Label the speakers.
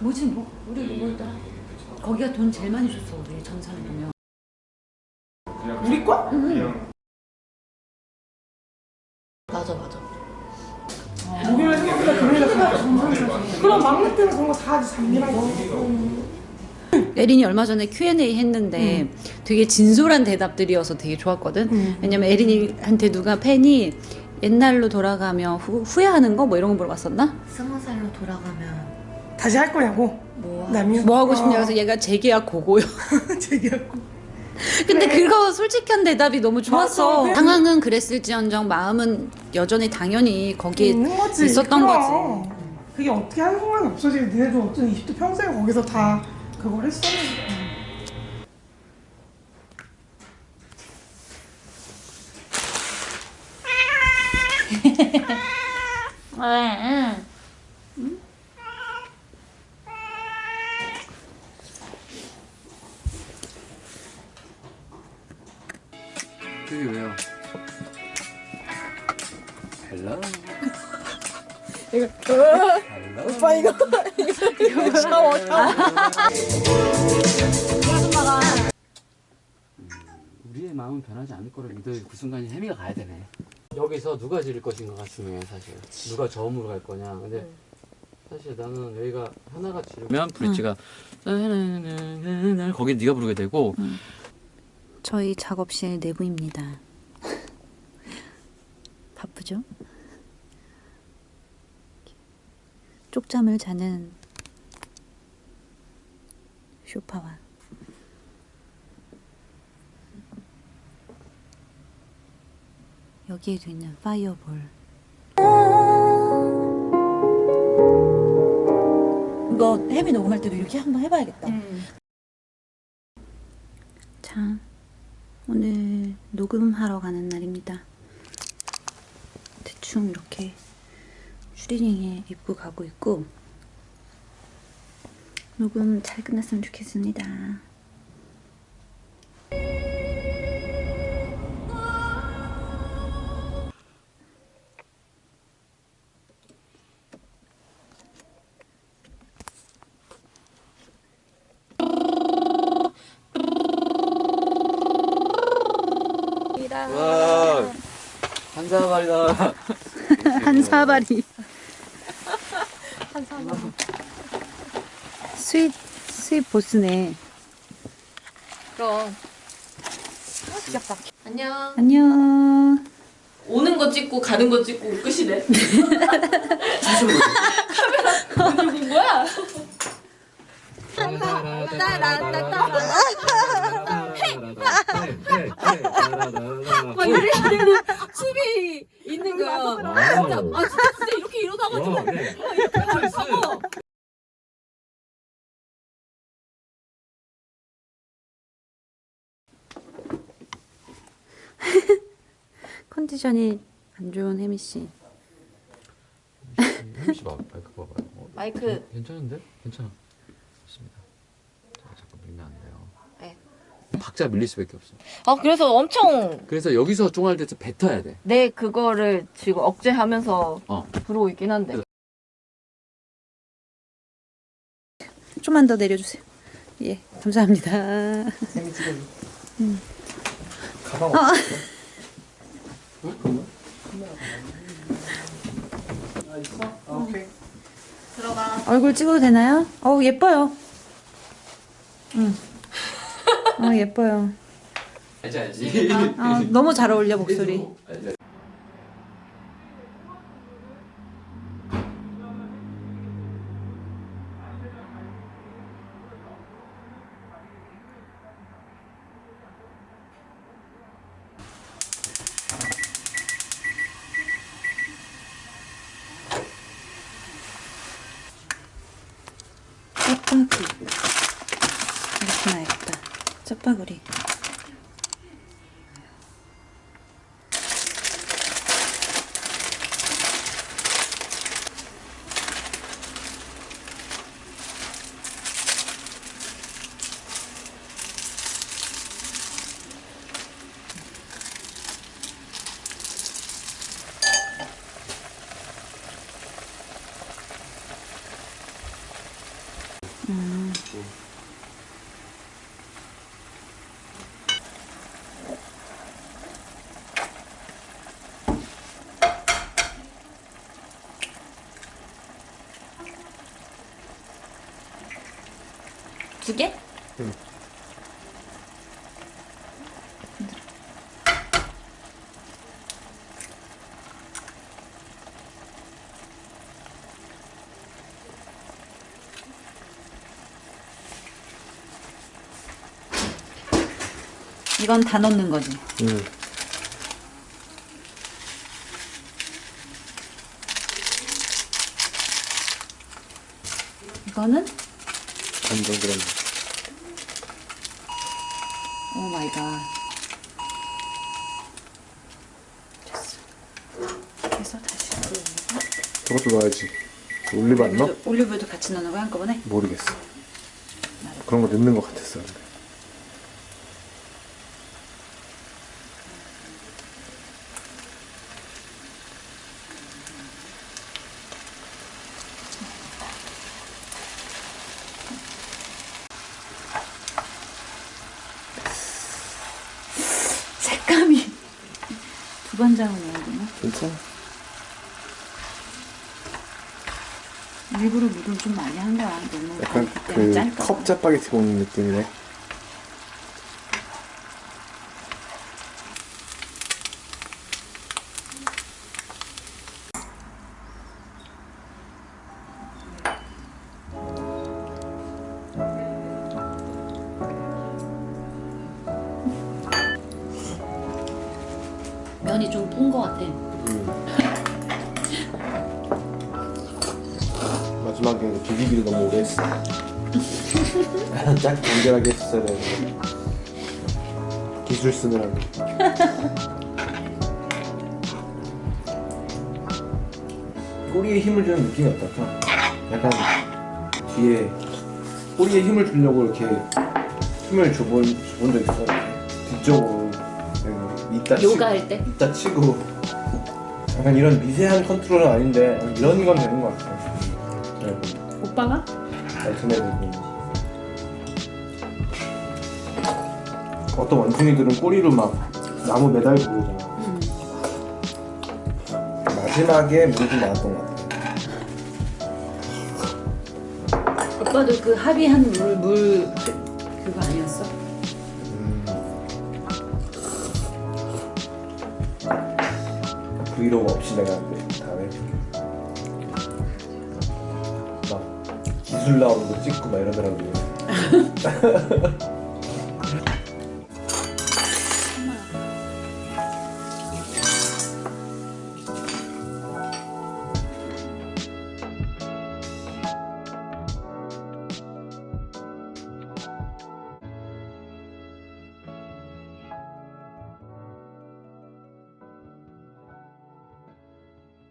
Speaker 1: 뭐지 뭐 우리 뭐였더라? 거기가 돈 제일 많이 줬어 우리 전산에 보면.
Speaker 2: 우리 거?
Speaker 3: 맞아 맞아.
Speaker 2: 목요일 생각보다 금요일에 가서 그럼 막내 때는 그런 거다 잠기라고
Speaker 1: 에린이 얼마 전에 Q&A 했는데 되게 진솔한 대답들이어서 되게 좋았거든. 왜냐면 에린이한테 누가 팬이 옛날로 돌아가며 후, 후회하는 거 뭐 이런 거 물어봤었나?
Speaker 3: 스무 살로 돌아가면
Speaker 2: 다시 할 거냐고
Speaker 1: 뭐뭐 하고 싶냐 그래서 얘가 재계약 고고요.
Speaker 2: 제기하고
Speaker 1: 근데 그거 솔직한 대답이 너무 좋았어.
Speaker 2: 맞아.
Speaker 1: 상황은 그랬을지언정 마음은 여전히 당연히 거기에
Speaker 2: 있는 거지
Speaker 1: 있었던
Speaker 2: 그럼.
Speaker 1: 거지.
Speaker 2: 그게 어떻게 하는 상관이 없어지 니네도 어떤 20대 평생 거기서 다 그걸 했었는데
Speaker 4: 그게 왜요? 헬로?
Speaker 2: 이거.
Speaker 4: 헬로?
Speaker 2: 오빠 이거. 이거 샤워 샤워
Speaker 4: 우리의 마음은 변하지 않을 거를 믿어 그 순간에 혜미가 가야 되네. 여기서 누가 지를 것인가 가 중요해 사실. 누가 저음으로 갈 거냐. 근데 사실 나는 여기가 하나가 지르면 브릿지가 거기 네가 부르게 되고
Speaker 1: 저희 작업실 내부입니다. 바쁘죠? 쪽잠을 자는 쇼파와 여기에도 있는 파이어볼 이거 혜미 녹음할 때도 이렇게 한번 해봐야겠다 자 오늘 녹음하러 가는 날입니다. 대충 이렇게 슈리닝에 입고 가고 있고 녹음 잘 끝났으면 좋겠습니다.
Speaker 4: 사발이다
Speaker 1: 한 사발이 스윗 스윗 보스네.
Speaker 3: 그럼. 귀엽다. 안녕.
Speaker 1: 안녕.
Speaker 3: 오는 거 찍고 가는 거 찍고 끝이네. 진짜 아 진짜 진짜 이렇게 이러다가 좀 이렇게 하고.
Speaker 1: 컨디션이 안 좋은 혜미 씨.
Speaker 4: 혜미씨 봐 마이크 봐봐요. 어,
Speaker 3: 마이크.
Speaker 4: 괜찮은데? 괜찮아. 좋습니다 자, 자꾸 밀면 안 돼요
Speaker 3: 네.
Speaker 4: 박자 밀릴 수밖에 없어
Speaker 3: 아 그래서 엄청
Speaker 4: 그래서 여기서 쫑할 때 뱉어야
Speaker 3: 돼내 그거를 지금 억제하면서
Speaker 4: 어.
Speaker 3: 부르고 있긴 한데
Speaker 1: 좀만 더 내려주세요. 예, 감사합니다. 음.
Speaker 2: 가방
Speaker 1: 어.
Speaker 2: 아 있어? 아, 오케이
Speaker 3: 들어가
Speaker 1: 얼굴 찍어도 되나요? 어우 예뻐요. 응. 어 예뻐요.
Speaker 4: 알지 알지
Speaker 1: 아, 너무 잘 어울려 목소리.
Speaker 4: 알지,
Speaker 1: 짜파구리. 이렇게 놔야겠다. 짜파구리 음. 두 개? 이건 다 넣는 거지.
Speaker 5: 응.
Speaker 1: 이거는
Speaker 5: 완전 그런.
Speaker 1: Oh my god. 됐어. 그래서 다시 올리고
Speaker 5: 저것도 넣어야지. 올리브 안 넣어?
Speaker 1: 올리브도- 올리브도 같이 넣는 거야 한꺼번에?
Speaker 5: 모르겠어. 그런 거 넣는 것 같았어. 근데.
Speaker 1: 색감이 두 반장을 넣어야 되나?
Speaker 5: 괜찮아.
Speaker 1: 일부러 물을 좀 많이 한 거야. 너무
Speaker 5: 약간 그. 컵 짜파게티 먹는 느낌이네.
Speaker 1: 면이 좀푼거 같아.
Speaker 5: 마지막에 비비기를 너무 오래 했어. 짝 간결하게 했어야 되는데. 기술 쓰느라고. 꼬리에 힘을 주는 느낌이 어떨까? 약간 뒤에 꼬리에 힘을 주려고 이렇게 힘을 줘본, 줘본 적 있어. 이렇게 뒤쪽으로 이따 치고
Speaker 1: 요가 할 때?
Speaker 5: 이따 치고 약간 이런 미세한 컨트롤은 아닌데 이런 건 되는 것 같아. 네.
Speaker 1: 오빠가?
Speaker 5: 알트네들고 어떤 원숭이들은 꼬리로 막 나무 매달고 그러잖아.
Speaker 1: 응.
Speaker 5: 마지막에 물이 좀 나왔던 것 같아.
Speaker 1: 오빠도 그 합의한 물, 물
Speaker 5: 브이로그 없이 내가 그 다음에 막 기술 나오는 거 찍고 막 이러더라고요.